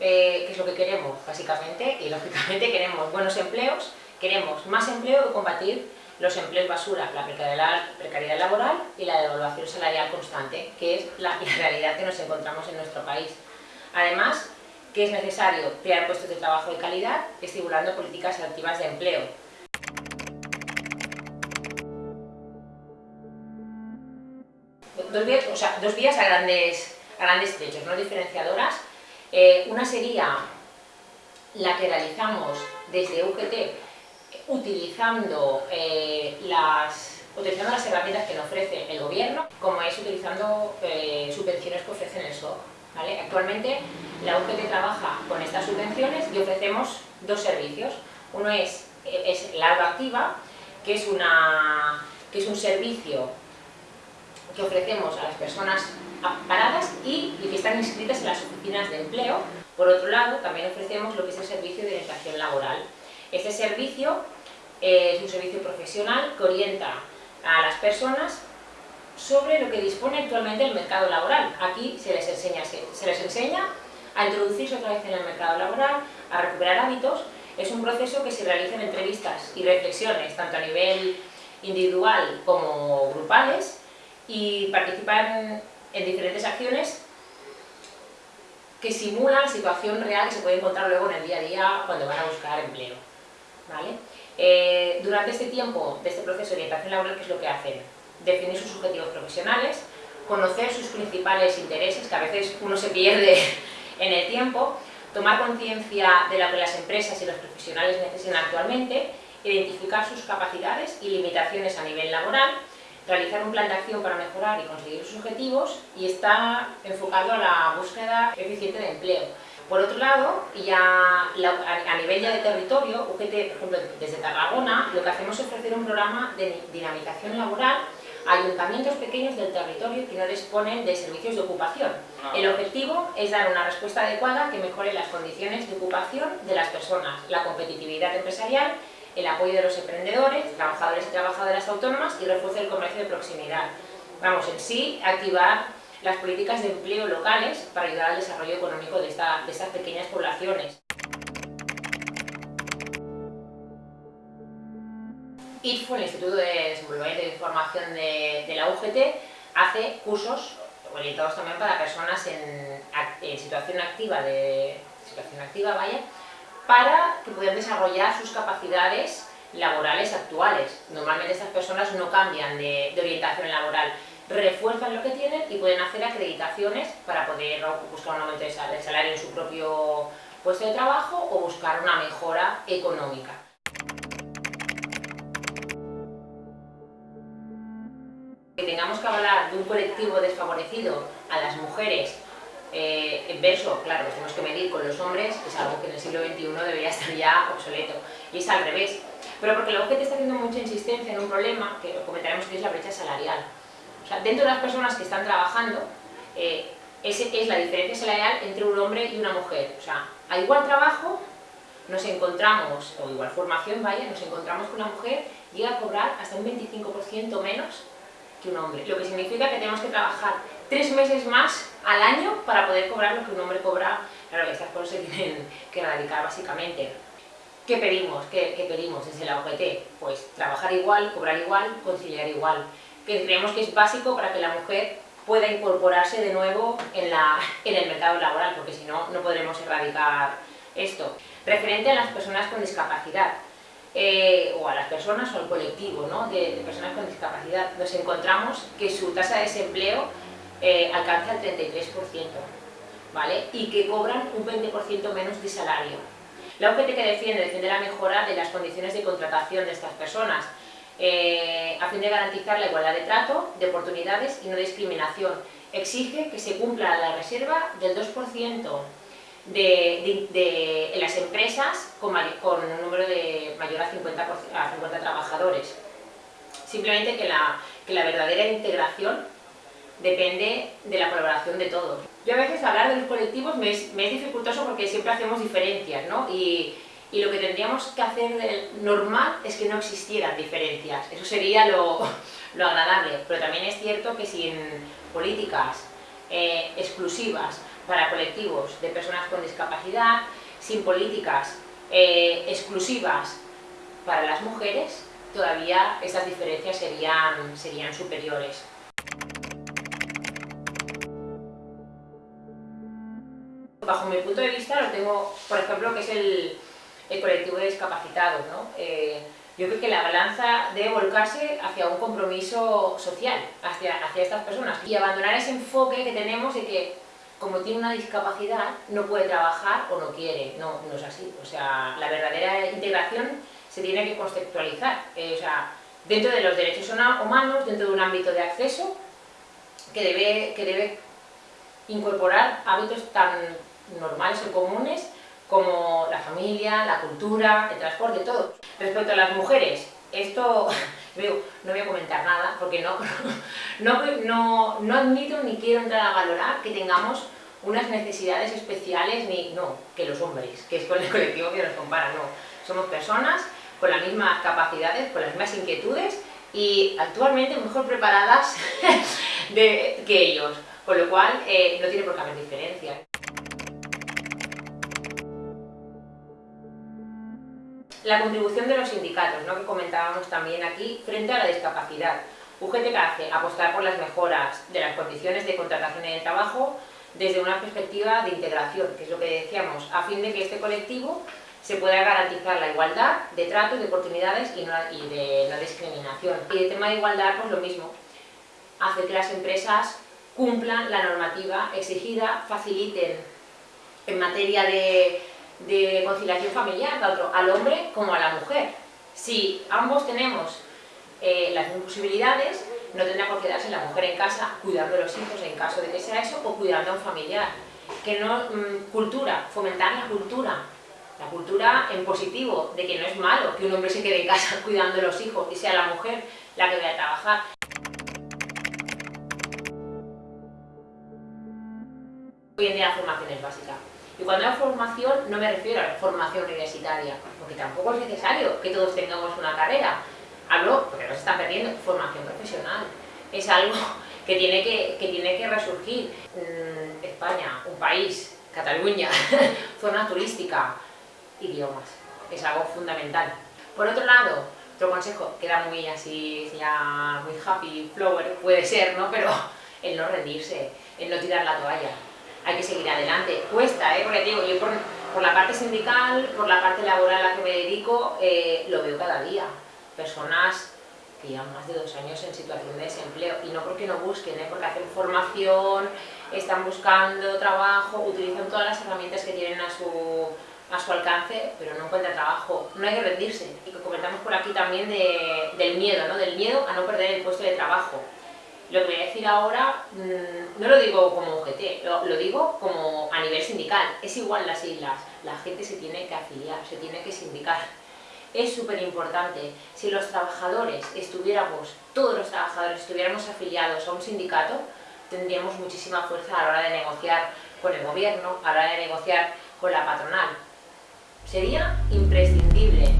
¿qué es lo que queremos? Básicamente, y lógicamente queremos buenos empleos, queremos más empleo y combatir los empleos basura, la precariedad, laboral y la devaluación salarial constante, que es la, la realidad que nos encontramos en nuestro país. Además, que es necesario crear puestos de trabajo de calidad, estimulando políticas activas de empleo. Dos vías, o sea, dos vías a grandes, a grandes trechos, no diferenciadoras. Eh, una sería la que realizamos desde UGT utilizando, eh, las, utilizando las herramientas que nos ofrece el gobierno, como es utilizando eh, subvenciones que ofrecen el SOC. Actualmente la UGT trabaja con estas subvenciones y ofrecemos dos servicios. Uno es, es la activa, que es, una, que es un servicio que ofrecemos a las personas paradas y, que están inscritas en las oficinas de empleo. Por otro lado, también ofrecemos lo que es el servicio de orientación laboral. Este servicio eh, es un servicio profesional que orienta a las personas sobre lo que dispone actualmente el mercado laboral. Aquí se les enseña, se les enseña a introducirse otra vez en el mercado laboral, a recuperar hábitos. Es un proceso que se realiza en entrevistas y reflexiones, tanto a nivel individual como grupales, y participan en diferentes acciones que simulan la situación real que se puede encontrar luego en el día a día cuando van a buscar empleo. Eh, durante este tiempo de este proceso de orientación laboral, ¿qué es lo que hacen? definir sus objetivos profesionales, conocer sus principales intereses, que a veces uno se pierde en el tiempo, tomar conciencia de lo que las empresas y los profesionales necesitan actualmente, identificar sus capacidades y limitaciones a nivel laboral, realizar un plan de acción para mejorar y conseguir sus objetivos y está enfocado a la búsqueda eficiente de empleo. Por otro lado, ya a nivel ya de territorio, UGT, por ejemplo, desde Tarragona, lo que hacemos es ofrecer un programa de dinamización laboral ayuntamientos pequeños del territorio que no disponen de servicios de ocupación. Ah. El objetivo es dar una respuesta adecuada que mejore las condiciones de ocupación de las personas, la competitividad empresarial, el apoyo de los emprendedores, trabajadores y trabajadoras autónomas y refuerce el comercio de proximidad. Vamos, en sí, activar las políticas de empleo locales para ayudar al desarrollo económico de, de estas pequeñas poblaciones. ITFO, el Instituto de Desenvolvimiento de Información de, la UGT, hace cursos orientados también para personas en, situación activa, de, situación activa vaya, para que puedan desarrollar sus capacidades laborales actuales. Normalmente estas personas no cambian de, orientación laboral, refuerzan lo que tienen y pueden hacer acreditaciones para poder buscar un aumento de salario en su propio puesto de trabajo o buscar una mejora económica. tengamos que hablar de un colectivo desfavorecido a las mujeres eh, verso, claro, tenemos que medir con los hombres, es algo que en el siglo XXI debería estar ya obsoleto. Y es al revés. Pero porque la UGT está haciendo mucha insistencia en un problema, que comentaremos que es la brecha salarial. O sea, dentro de las personas que están trabajando, eh, ese es la diferencia salarial entre un hombre y una mujer. O sea, a igual trabajo nos encontramos, o igual formación, vaya, nos encontramos con una mujer llega a cobrar hasta un 25% menos que un hombre. Lo que significa que tenemos que trabajar tres meses más al año para poder cobrar lo que un hombre cobra. Claro, estas cosas se tienen que erradicar básicamente. ¿Qué pedimos? ¿Qué, pedimos desde la OGT? Pues trabajar igual, cobrar igual, conciliar igual. Que creemos que es básico para que la mujer pueda incorporarse de nuevo en, la, en el mercado laboral, porque si no, no podremos erradicar esto. Referente a las personas con discapacidad, eh, o a las personas o al colectivo de, personas con discapacidad, nos encontramos que su tasa de desempleo eh, alcanza el 33%, ¿vale? y que cobran un 20% menos de salario. La UGT que defiende, defiende la mejora de las condiciones de contratación de estas personas, eh, a fin de garantizar la igualdad de trato, de oportunidades y no discriminación. Exige que se cumpla la reserva del 2% de, las empresas con, un número de mayor a 50, a 50 trabajadores. Simplemente que la, que la verdadera integración depende de la colaboración de todos. Yo a veces hablar de los colectivos me es, dificultoso porque siempre hacemos diferencias, ¿no? Y, lo que tendríamos que hacer normal es que no existieran diferencias. Eso sería lo, agradable, pero también es cierto que sin políticas eh, exclusivas para colectivos de personas con discapacidad, sin políticas eh, exclusivas para las mujeres, todavía estas diferencias serían superiores. Bajo mi punto de vista lo tengo, por ejemplo, que es el, colectivo de discapacitados. Eh, yo creo que la balanza debe volcarse hacia un compromiso social, hacia, hacia estas personas. Y abandonar ese enfoque que tenemos de que como tiene una discapacidad no puede trabajar o no quiere, no, no es así, o sea, la verdadera integración se tiene que conceptualizar, eh, o sea, dentro de los derechos humanos, dentro de un ámbito de acceso que debe, que debe incorporar hábitos tan normales o comunes como la familia, la cultura, el transporte, todo. Respecto a las mujeres, esto no voy a comentar nada porque no, no, no, admito ni quiero entrar a valorar que tengamos unas necesidades especiales, ni no, que los hombres, que es con el colectivo que nos compara, no. Somos personas con las mismas capacidades, con las mismas inquietudes y actualmente mejor preparadas de, que ellos, con lo cual eh, no tiene por qué haber diferencia. La contribución de los sindicatos, ¿no? que comentábamos también aquí, frente a la discapacidad. UGT que hace apostar por las mejoras de las condiciones de contratación y de trabajo desde una perspectiva de integración, que es lo que decíamos, a fin de que este colectivo se pueda garantizar la igualdad de trato de oportunidades y, de la discriminación. Y el tema de igualdad, pues lo mismo, hace que las empresas cumplan la normativa exigida, faciliten en materia de de conciliación familiar, tanto al hombre como a la mujer. Si ambos tenemos eh, las mismas posibilidades, no tendrá por qué quedarse la mujer en casa cuidando de los hijos en caso de que sea eso, o cuidando a un familiar. Que no, mm, cultura, fomentar la cultura, la cultura en positivo, de que no es malo que un hombre se quede en casa cuidando de los hijos y sea la mujer la que vaya a trabajar. Hoy en día la formación es básica. Y cuando hablo formación no me refiero a la formación universitaria, porque tampoco es necesario que todos tengamos una carrera. Hablo, porque nos están perdiendo, formación profesional. Es algo que tiene que, que, tiene que resurgir. Mm, España, un país, Cataluña, zona turística, idiomas. Es algo fundamental. Por otro lado, otro consejo, queda muy así, ya muy happy, flower, puede ser, ¿no? Pero el no rendirse, el no tirar la toalla hay que seguir adelante. Cuesta, ¿eh? porque digo, yo por, por, la parte sindical, por la parte laboral a la que me dedico, eh, lo veo cada día. Personas que llevan más de dos años en situación de desempleo, y no porque no busquen, ¿eh? porque hacen formación, están buscando trabajo, utilizan todas las herramientas que tienen a su, a su alcance, pero no encuentran trabajo. No hay que rendirse. Y que comentamos por aquí también de, del miedo, ¿no? del miedo a no perder el puesto de trabajo. Lo que voy a decir ahora mm, no lo digo como UGT, lo, digo como a nivel sindical. Es igual las islas, la gente se tiene que afiliar, se tiene que sindicar. Es súper importante, si los trabajadores estuviéramos, todos los trabajadores estuviéramos afiliados a un sindicato, tendríamos muchísima fuerza a la hora de negociar con el gobierno, a la hora de negociar con la patronal. Sería imprescindible